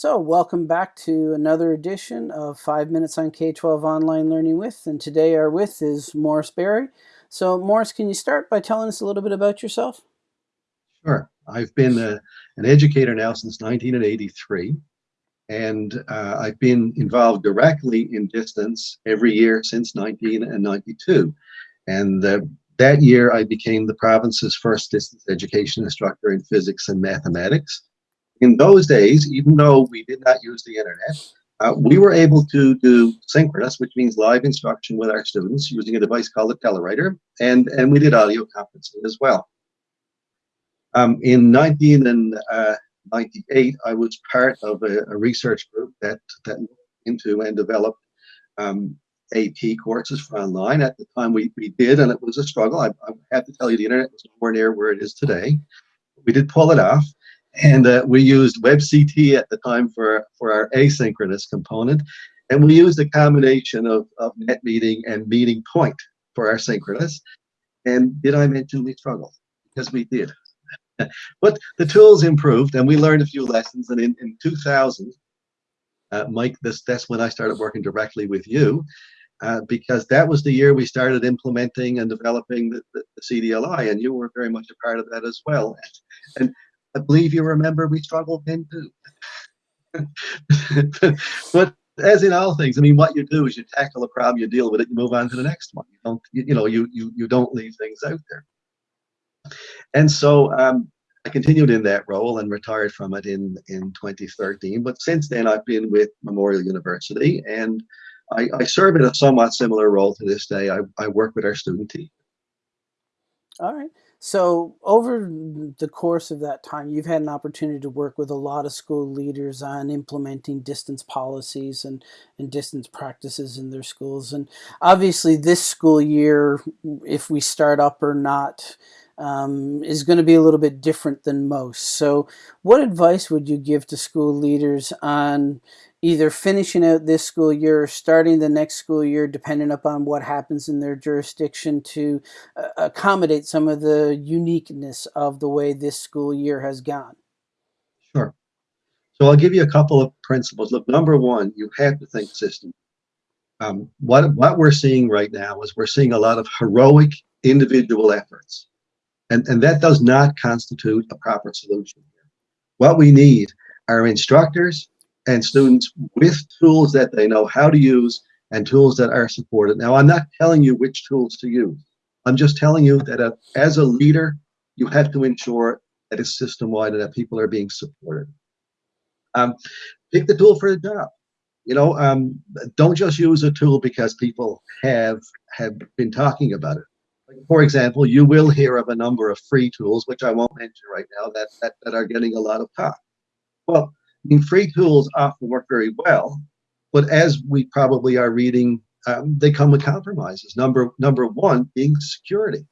So welcome back to another edition of 5 Minutes on K-12 Online Learning With, and today our with is Morris Berry. So Morris, can you start by telling us a little bit about yourself? Sure. I've been a, an educator now since 1983, and uh, I've been involved directly in distance every year since 1992. And uh, that year I became the province's first distance education instructor in physics and mathematics in those days, even though we did not use the internet, uh, we were able to do synchronous, which means live instruction with our students using a device called a telewriter, and, and we did audio conferencing as well. Um, in 1998, uh, I was part of a, a, research group that, that looked into and developed um, AP courses for online. At the time, we, we did, and it was a struggle. I, I have to tell you, the internet was nowhere near where it is today. We did pull it off and uh, we used WebCT at the time for, for our asynchronous component. And we used a combination of, of NetMeeting and Meeting Point for our synchronous. And did I mention we struggled? Because we did. but the tools improved and we learned a few lessons. And in, in 2000, uh, Mike, this, that's when I started working directly with you. Uh, because that was the year we started implementing and developing the, the, the, CDLI, and you were very much a part of that as well. And I believe you remember we struggled then too. but as in all things, I mean, what you do is you tackle a problem, you deal with it, you move on to the next one. You don't, you, you know, you you you don't leave things out there. And so um, I continued in that role and retired from it in in 2013. But since then, I've been with Memorial University, and I, I serve in a somewhat similar role to this day. I, I work with our student team. All right. So over the course of that time, you've had an opportunity to work with a lot of school leaders on implementing distance policies and, and distance practices in their schools. And obviously this school year, if we start up or not, um, is going to be a little bit different than most. So what advice would you give to school leaders on either finishing out this school year or starting the next school year, depending upon what happens in their jurisdiction, to uh, accommodate some of the uniqueness of the way this school year has gone? Sure. So I'll give you a couple of principles. Look, number one, you have to think system. Um, what, what we're seeing right now is we're seeing a lot of heroic individual efforts. And, and that does not constitute a proper solution. What we need are instructors and students with tools that they know how to use and tools that are supported. Now, I'm not telling you which tools to use. I'm just telling you that uh, as a leader, you have to ensure that it's system-wide and that people are being supported. Um, pick the tool for the job. You know, um, don't just use a tool because people have have been talking about it. For example, you will hear of a number of free tools, which I won't mention right now, that, that, that are getting a lot of talk. Well, I mean, free tools often work very well, but as we probably are reading, um, they come with compromises. Number number one being security.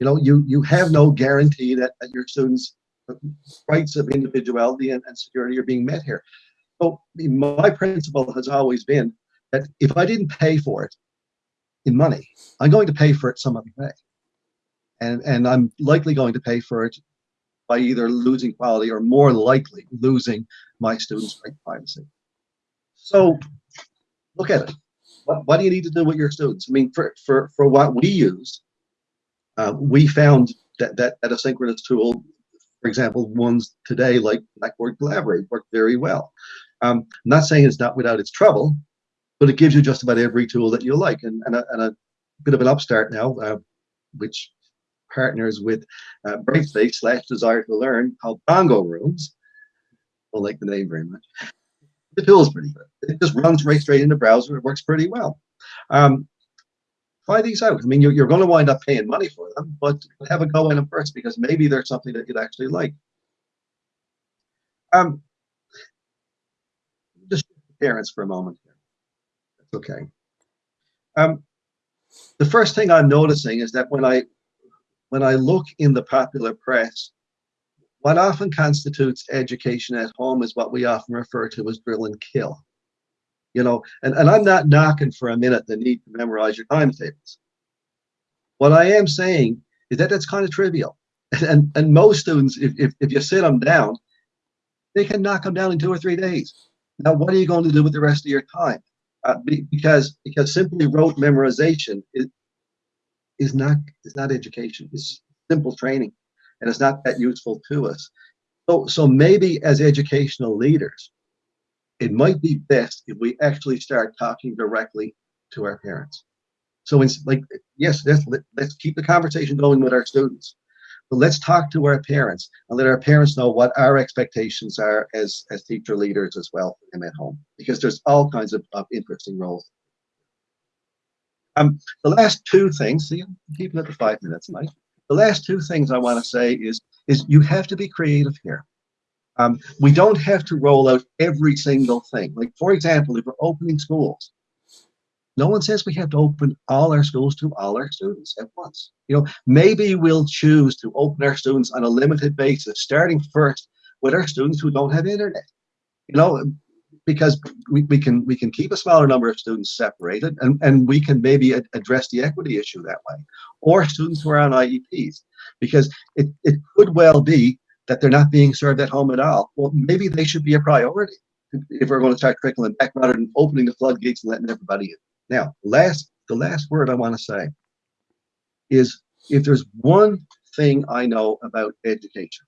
You know, you you have no guarantee that, that your students' rights of individuality and, and security are being met here. So my principle has always been that if I didn't pay for it in money, I'm going to pay for it some other way. And, and I'm likely going to pay for it by either losing quality or more likely losing my students' right privacy. So look at it. What, what do you need to do with your students? I mean, for, for, for what we use, uh, we found that, that, that asynchronous tool, for example, ones today like Blackboard Collaborate work very well. Um, I'm not saying it's not without its trouble, but it gives you just about every tool that you like. And, and, a, and a bit of an upstart now, uh, which partners with uh, Brightspace slash Desire to Learn called Bongo Rooms. Don't like the name very much. The tool is pretty good. It just runs right straight in the browser. It works pretty well. Um, try these out. I mean, you're, you're going to wind up paying money for them, but have a go in them first because maybe there's something that you'd actually like. Um, just parents for a moment here. Okay. Um, the first thing I'm noticing is that when I when I look in the popular press, what often constitutes education at home is what we often refer to as drill and kill. You know, and, and I'm not knocking for a minute the need to memorize your timetables. What I am saying is that that's kind of trivial. And, and most students, if, if, if you sit them down, they can knock them down in two or three days. Now, what are you going to do with the rest of your time? Uh, because because simply rote memorization is is not is not education. It's simple training, and it's not that useful to us. So so maybe as educational leaders, it might be best if we actually start talking directly to our parents. So it's like yes, let's let's keep the conversation going with our students. But let's talk to our parents and let our parents know what our expectations are as, as teacher leaders as well for them at home, because there's all kinds of, of interesting roles. Um, the last two things, see, keeping it to five minutes, Mike. The last two things I want to say is, is you have to be creative here. Um, we don't have to roll out every single thing. Like, for example, if we're opening schools, no one says we have to open all our schools to all our students at once. You know, maybe we'll choose to open our students on a limited basis, starting first with our students who don't have internet. You know, because we, we can we can keep a smaller number of students separated and, and we can maybe address the equity issue that way. Or students who are on IEPs, because it, it could well be that they're not being served at home at all. Well, maybe they should be a priority if we're going to start trickling back rather than opening the floodgates and letting everybody in. Now, last the last word I want to say is if there's one thing I know about education,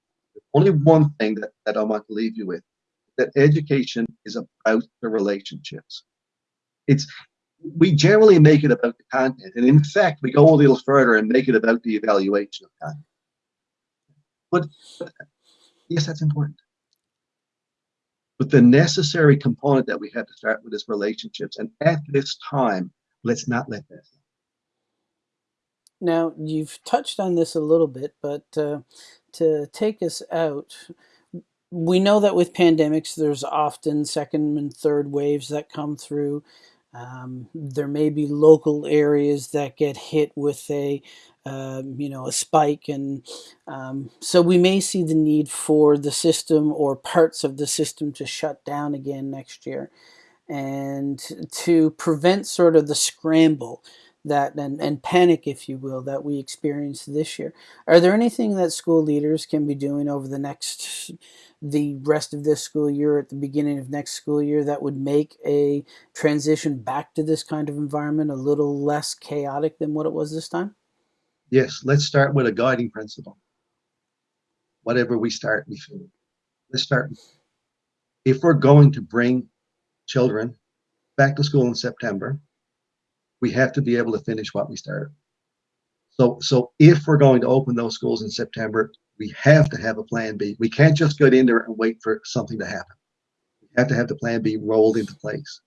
only one thing that, that I want to leave you with, that education is about the relationships. It's we generally make it about the content, and in fact, we go a little further and make it about the evaluation of content. But, but yes, that's important. But the necessary component that we had to start with is relationships. And at this time, let's not let that. Now, you've touched on this a little bit, but uh, to take us out, we know that with pandemics, there's often second and third waves that come through. Um, there may be local areas that get hit with a, um, you know, a spike, and um, so we may see the need for the system or parts of the system to shut down again next year, and to prevent sort of the scramble that and, and panic, if you will, that we experienced this year. Are there anything that school leaders can be doing over the next the rest of this school year at the beginning of next school year that would make a transition back to this kind of environment a little less chaotic than what it was this time? Yes, let's start with a guiding principle. Whatever we start, we finish. Let's start. If we're going to bring children back to school in September, we have to be able to finish what we started. So, so if we're going to open those schools in September, we have to have a plan B. We can't just get in there and wait for something to happen. We have to have the plan B rolled into place.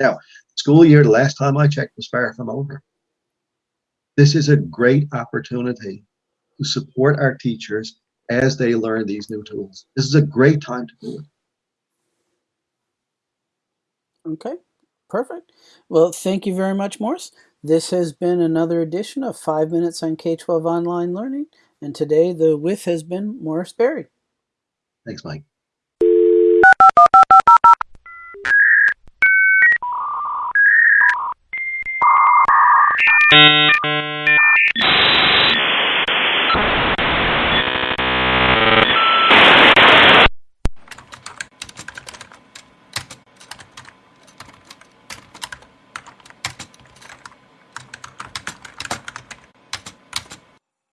Now, school year, the last time I checked, was far from over. This is a great opportunity to support our teachers as they learn these new tools. This is a great time to do it. Okay, perfect. Well, thank you very much, Morris. This has been another edition of 5 Minutes on K-12 Online Learning. And today the with has been Morris Berry. Thanks, Mike.